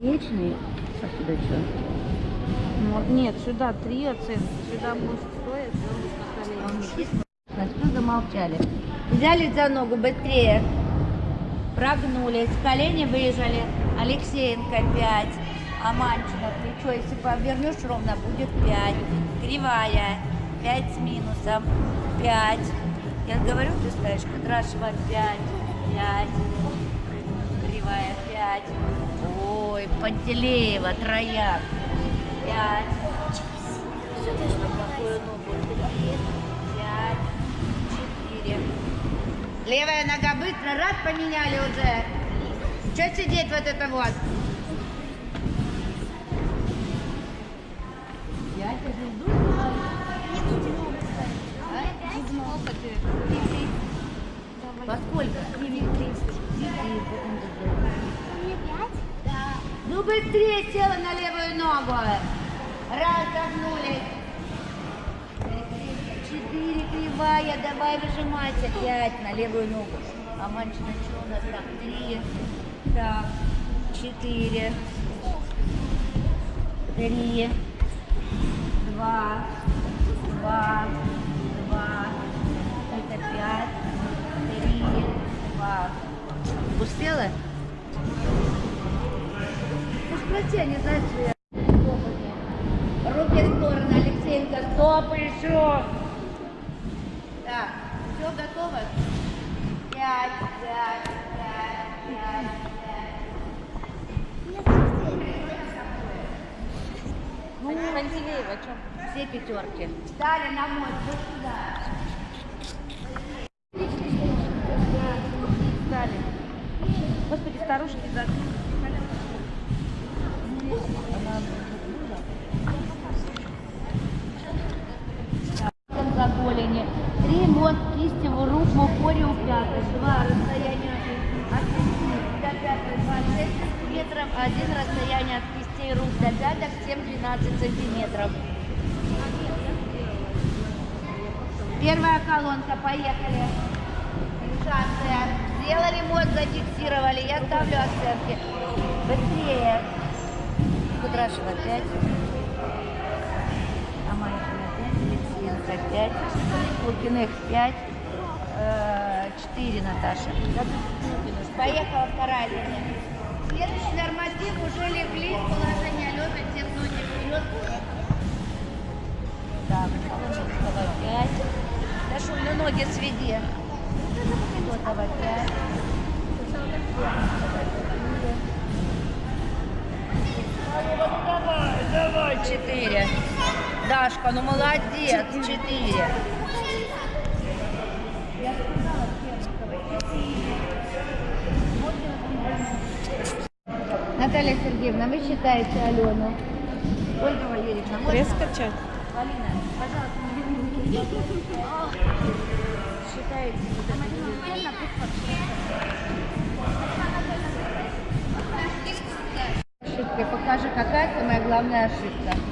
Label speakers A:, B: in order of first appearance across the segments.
A: Вечный. А сюда что?
B: Ну, нет, сюда три оценки. Сюда может стоит,
A: ну замолчали. Взяли за ногу быстрее. Прогнулись. Колени выжали. Алексеенко 5. Аманчина плечо. Если повернешь ровно, будет 5. Кривая. 5 с минусом. 5. Я говорю, ты ставишь Кадрашева 5. 5. Кривая 5. Ой, Пантелеева, трояк. 5. Какую ногу? 3. 5. 4. Левая нога быстро, раз поменяли уже. Что сидеть вот это вот? Я тебе жду. Во сколько? Ну быстрее села на левую ногу. Раз, загнулись. Четыре кривая, давай выжимайся. Пять на левую ногу. А манчина что у нас так? Три. Так. Четыре. Три. Два. Два. Два. Это пять. Три. Два. Успела? Спроси, они знают, что я... Руки в сторону, Алексеенко, стоп еще. Так, все готово? Пять, пять, пять, пять, пять.
B: Ну, Пантелеева, что?
A: Все пятерки. Встали на мой, вот сюда.
B: Дали. Господи, старушки за...
A: Два расстояния от кистей до 5 26 сантиметров, один расстояние от кистей рук до пяток 7-12 сантиметров. Первая колонка, поехали. Шансы. Сделали ремонт, зафиксировали. Я ставлю оценки. Быстрее. Кудрашев опять. Амайкин опять. Литвинка опять. Лукиных 5. 4 Наташа. Поехала вторая линия. Следующий норматив уже легли в положение лежа, все ноги вперед. Так, Соломенского 5. Дашуль, ну ноги сведи. Федотова 5. Давай, давай, 4. Дашка, ну молодец, 4. Наталья Сергеевна, вы считаете Алену? Ольга Валерьевна, можно?
B: Пресс качать?
A: Полина, пожалуйста, Считаете, Ошибка. Покажи, какая самая главная ошибка.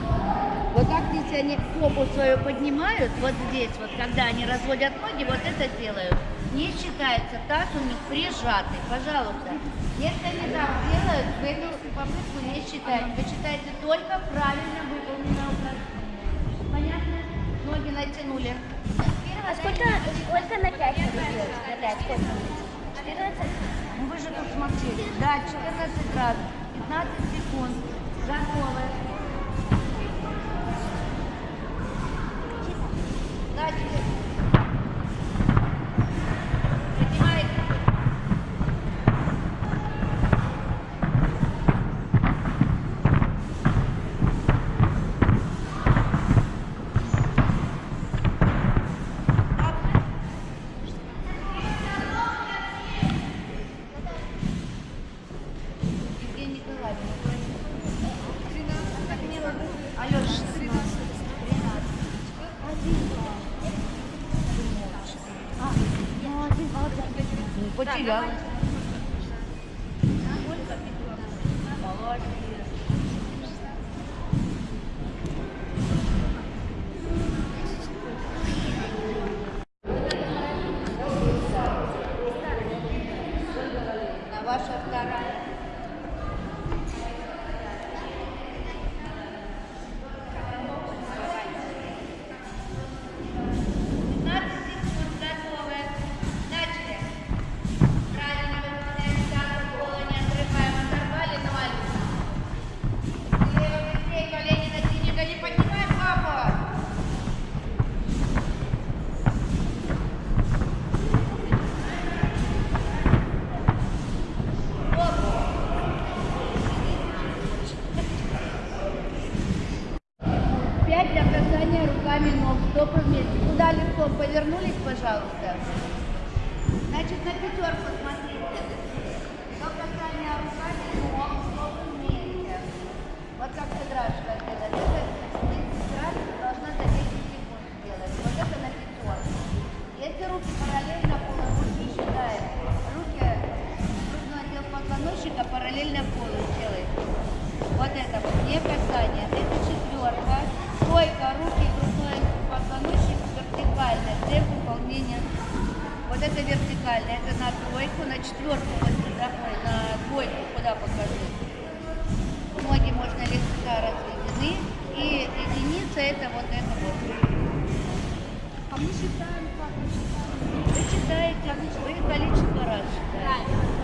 A: Вот так если они попу свою поднимают, вот здесь, вот когда они разводят ноги, вот это делают. Не считается, таз у них прижатый, пожалуйста. Если они так делают, в эту попытку не считаете. Вы считаете только правильно выполненное упражнение. Понятно? Ноги натянули.
C: А сколько, сколько на 5 надо делать? На 5 сколько? 14?
A: Ну вы же тут смотрели. Да, 14 раз. 15 секунд. Готовы. Начали. Дыхание. Это четверка. Койка, руки, грудной позвоночник вертикально. Для выполнения. Вот это вертикально. Это на тройку, на четверку. Вот сюда, на двойку, куда покажу. Ноги можно легко разведены. И единица это вот это вот.
C: А мы считаем, как мы считаем?
A: Вы считаете, а вы количество раз считаете.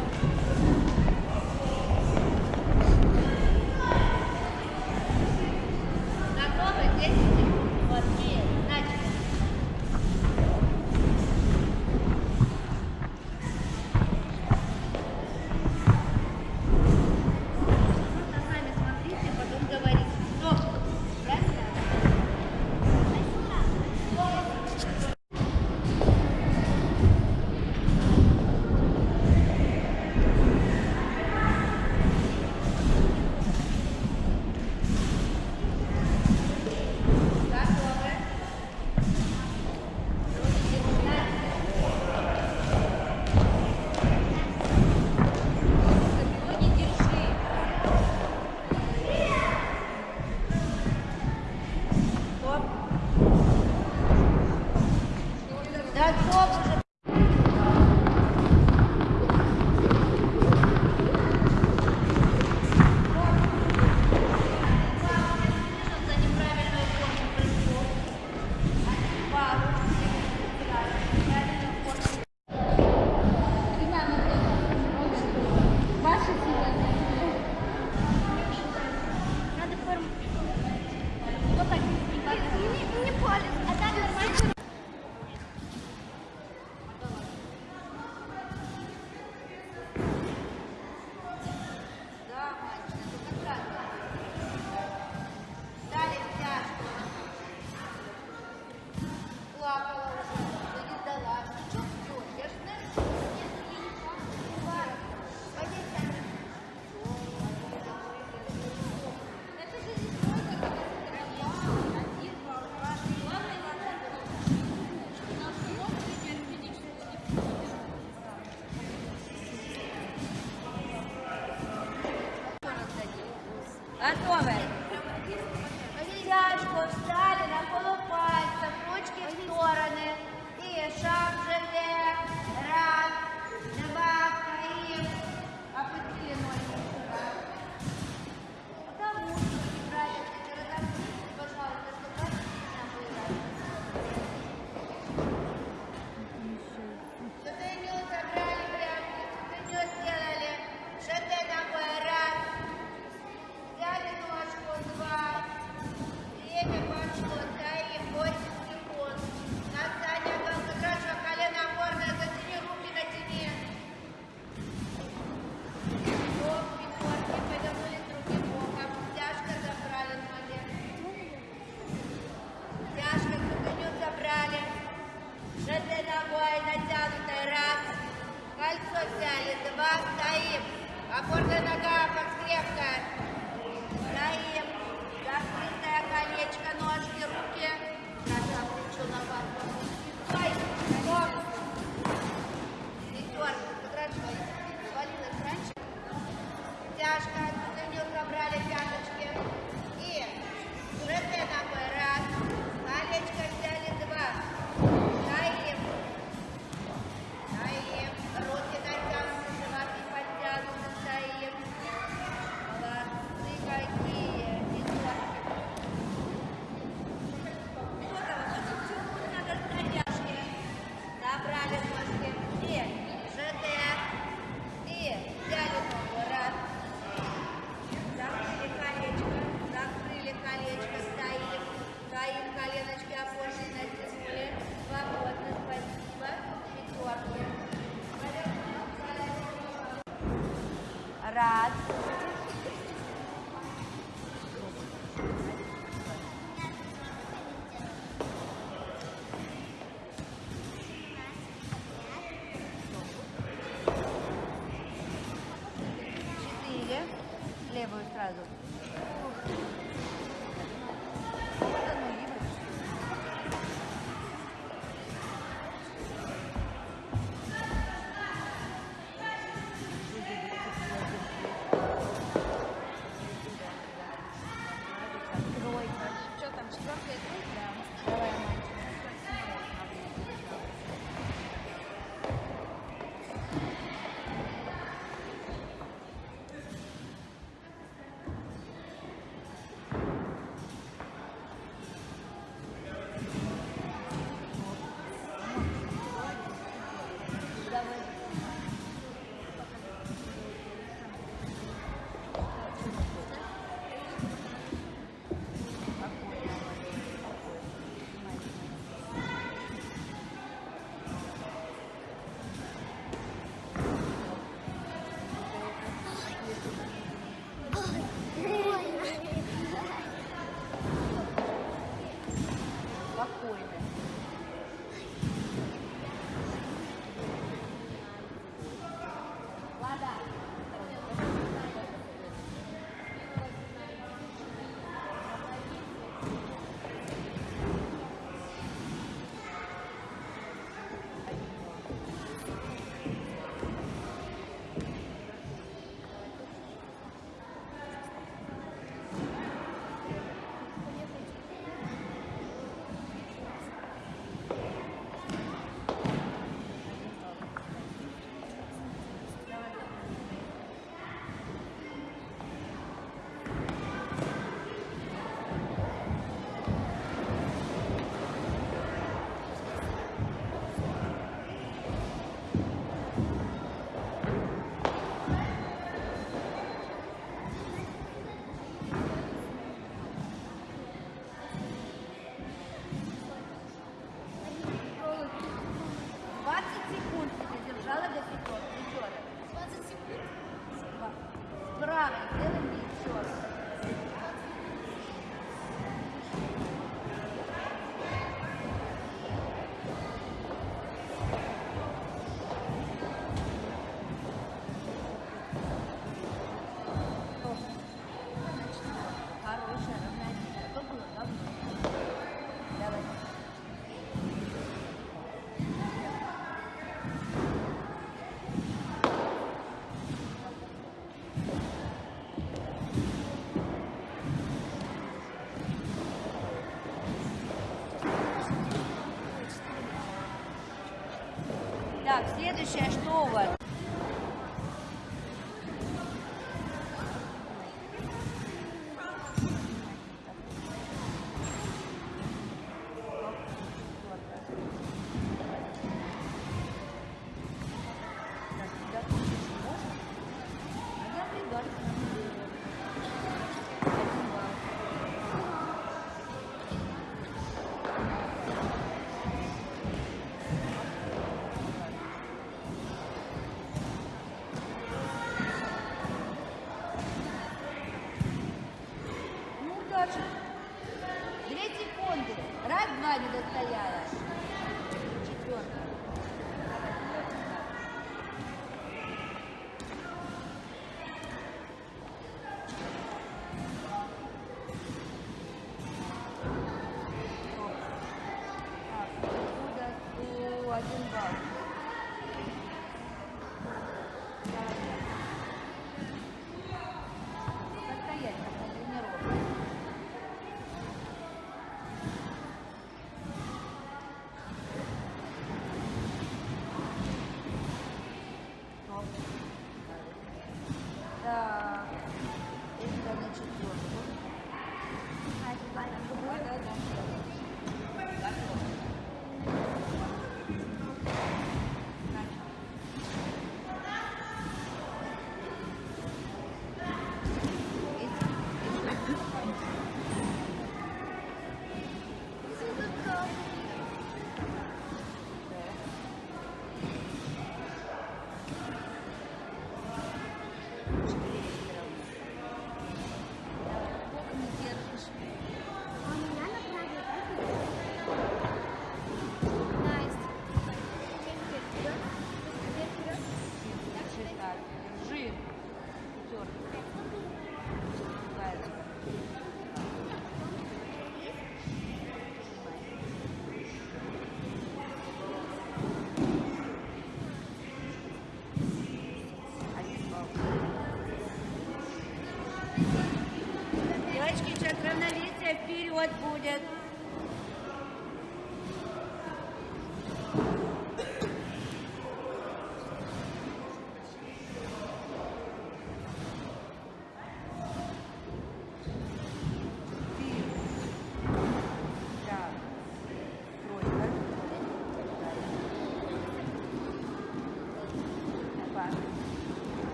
A: Следующее, что у вас?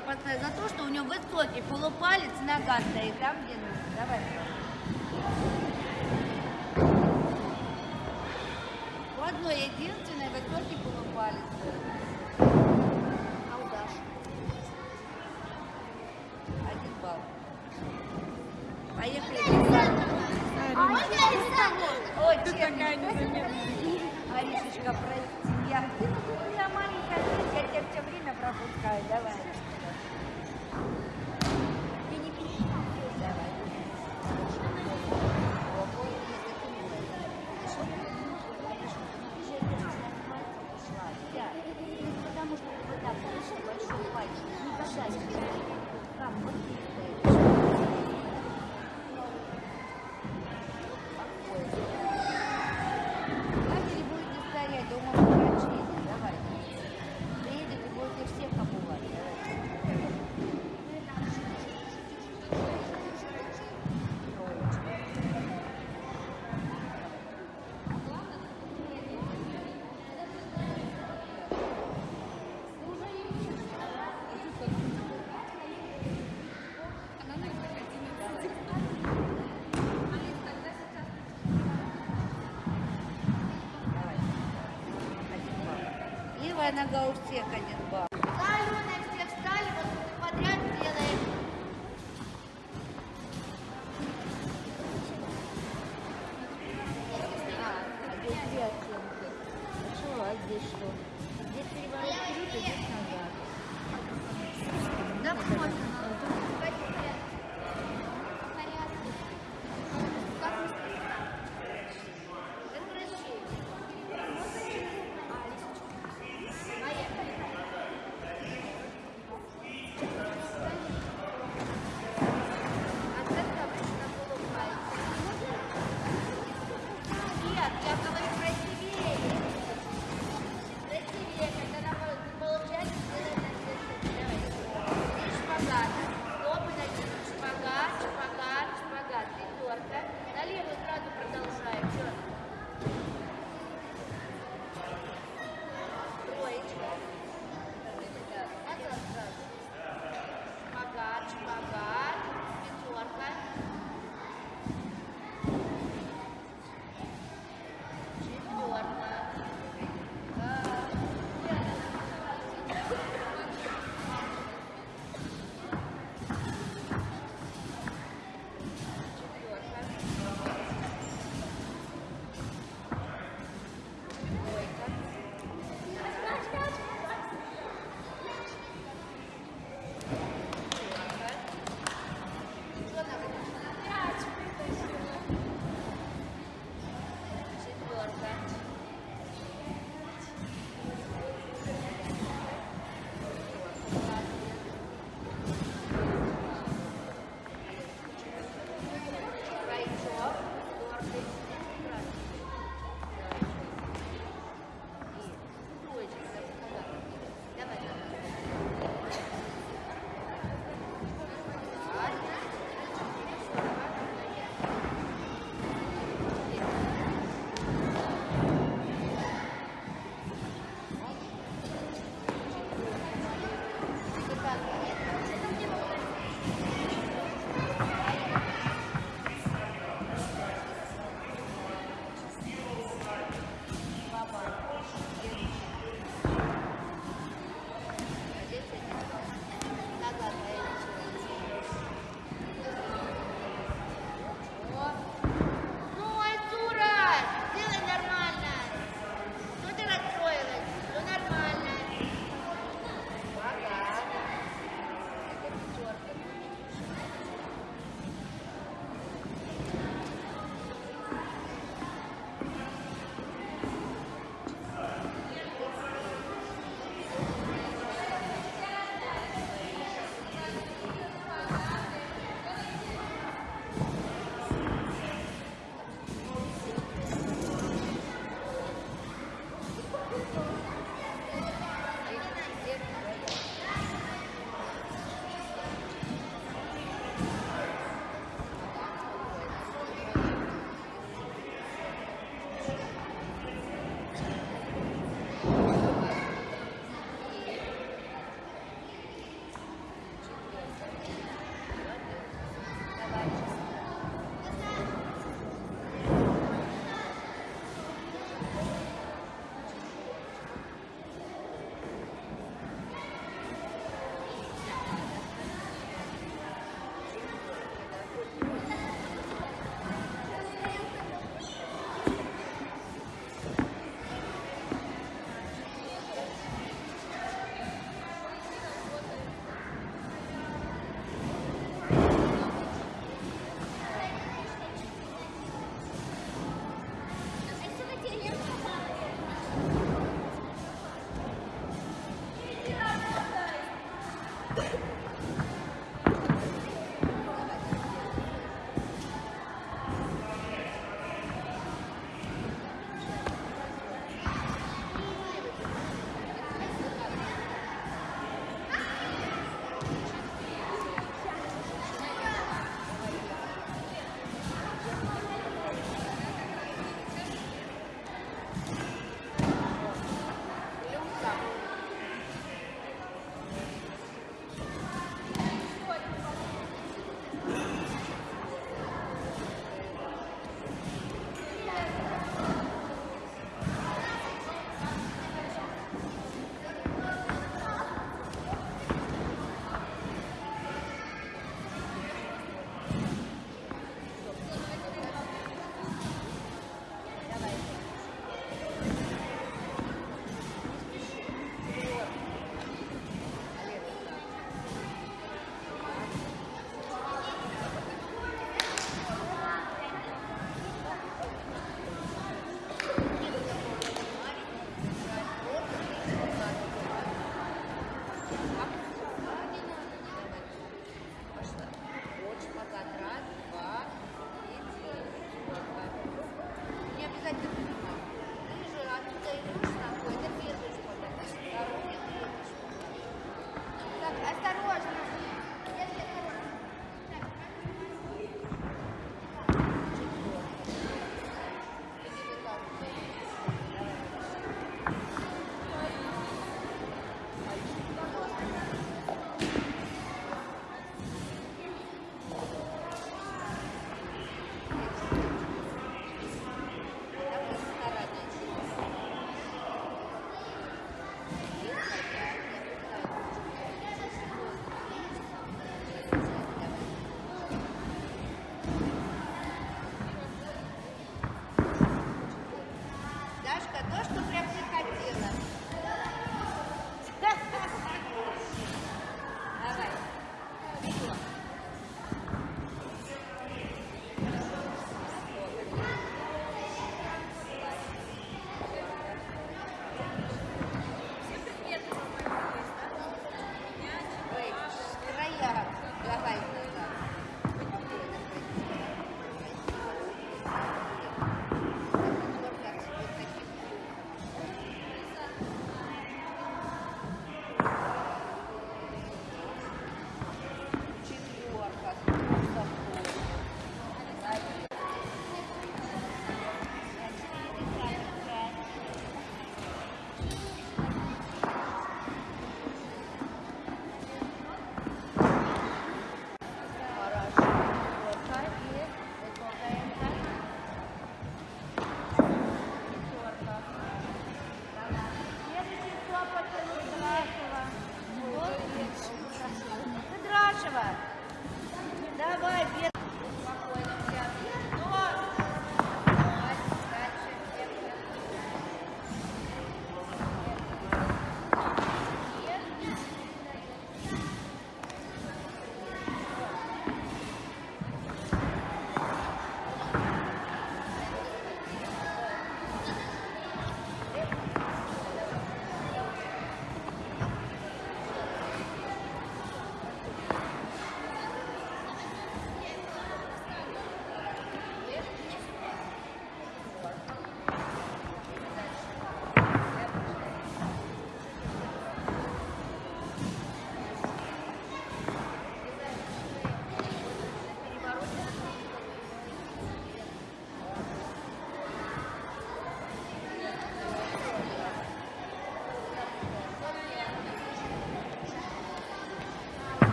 A: поставить за то, что у него высокий полупалец, нога стоит там, где нужно. Давай. на Гаусек один балл.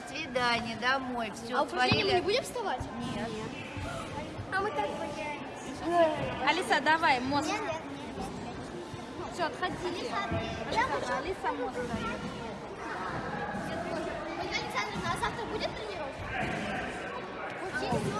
C: до
A: свидания, домой, все,
C: А упражнение мы не будем вставать?
A: Нет.
C: А мы так боялись.
B: Алиса, давай, мозг.
C: Нет, нет,
B: нет. Все,
C: отходи. Алиса,
B: Алиса мозг дает.
C: Ольга Александровна, а завтра будет тренировка? Учились,